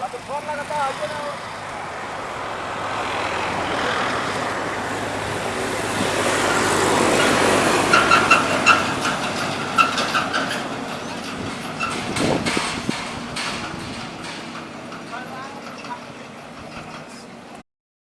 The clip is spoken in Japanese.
लगातार